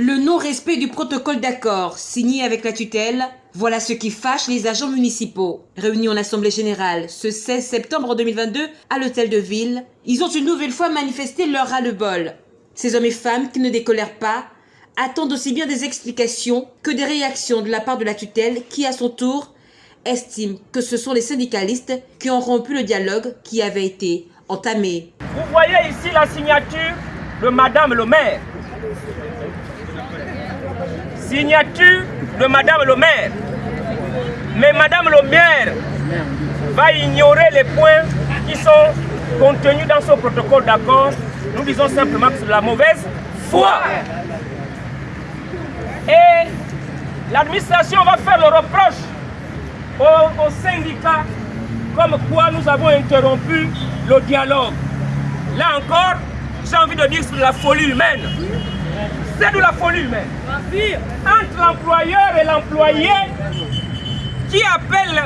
Le non-respect du protocole d'accord signé avec la tutelle, voilà ce qui fâche les agents municipaux. Réunis en Assemblée Générale ce 16 septembre 2022 à l'Hôtel de Ville, ils ont une nouvelle fois manifesté leur ras-le-bol. Ces hommes et femmes qui ne décolèrent pas attendent aussi bien des explications que des réactions de la part de la tutelle qui, à son tour, estime que ce sont les syndicalistes qui ont rompu le dialogue qui avait été entamé. Vous voyez ici la signature de Madame le maire signature de Madame le maire. Mais Madame le maire va ignorer les points qui sont contenus dans ce protocole d'accord. Nous disons simplement que c'est la mauvaise foi. Et l'administration va faire le reproche aux, syndicats comme quoi nous avons interrompu le dialogue. Là encore, j'ai envie de dire que c'est la folie humaine. C'est de la folie humaine. Entre l'employeur et l'employé, qui appelle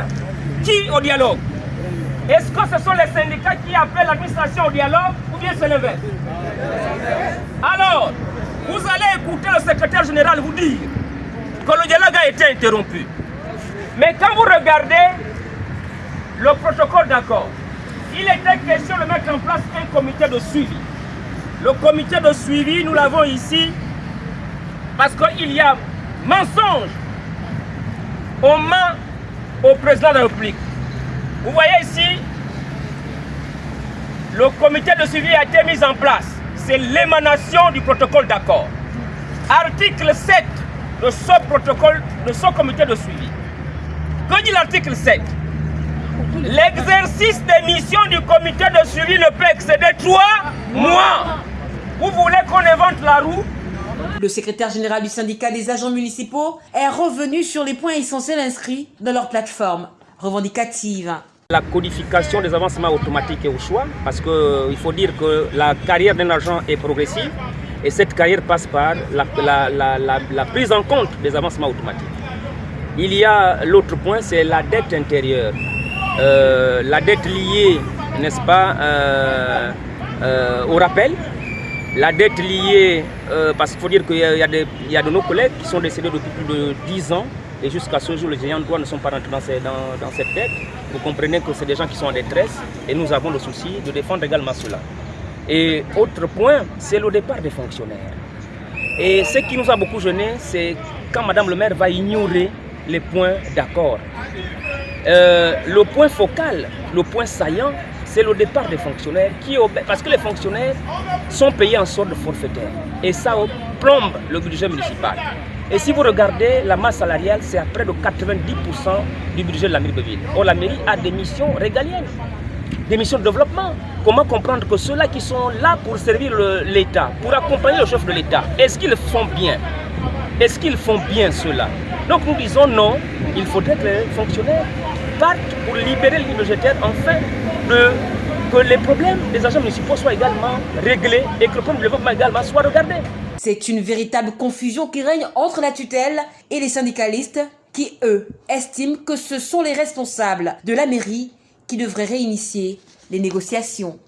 qui au dialogue Est-ce que ce sont les syndicats qui appellent l'administration au dialogue ou bien c'est l'inverse? Alors, vous allez écouter le secrétaire général vous dire que le dialogue a été interrompu. Mais quand vous regardez le protocole d'accord, il était question de mettre en place un comité de suivi. Le comité de suivi, nous l'avons ici, parce qu'il y a mensonge aux mains au président de la République. Vous voyez ici, le comité de suivi a été mis en place. C'est l'émanation du protocole d'accord. Article 7 de ce protocole, de ce comité de suivi. Que dit l'article 7 L'exercice des missions du comité de suivi ne peut excéder trois mois. Vous voulez qu'on invente la roue? Le secrétaire général du syndicat des agents municipaux est revenu sur les points essentiels inscrits dans leur plateforme revendicative. La codification des avancements automatiques est au choix parce qu'il euh, faut dire que la carrière d'un agent est progressive et cette carrière passe par la, prise en compte des avancements automatiques. Il y a l'autre point, c'est la dette intérieure. Euh, la dette liée, n'est-ce pas, euh, au rappel, la dette liée, euh, parce qu'il faut dire qu'il y, a de nos collègues qui sont décédés depuis plus de 10 ans et jusqu'à ce jour, les géants de droit ne sont pas rentrés dans, cette dette. Vous comprenez que c'est des gens qui sont en détresse et nous avons le souci de défendre également cela. Et autre point, c'est le départ des fonctionnaires. Et ce qui nous a beaucoup gêné, c'est quand Madame le maire va ignorer les points d'accord. Euh, le point focal, le point saillant, c'est le départ des fonctionnaires qui parce que les fonctionnaires sont payés en sorte de forfaitaire et ça plombe le budget municipal. Et si vous regardez la masse salariale, c'est à près de 90% du budget de la mairie de ville. Or la mairie a des missions régaliennes, des missions de développement. Comment comprendre que ceux-là qui sont là pour servir l'État, pour accompagner le chef de l'État, est-ce qu'ils font bien? Est-ce qu'ils font bien cela Donc nous disons non, il faudrait que les fonctionnaires partent pour libérer le budgétaire enfin que les problèmes des agents municipaux soient également réglés et que le problème de développement également soit regardé. C'est une véritable confusion qui règne entre la tutelle et les syndicalistes qui, eux, estiment que ce sont les responsables de la mairie qui devraient réinitier les négociations.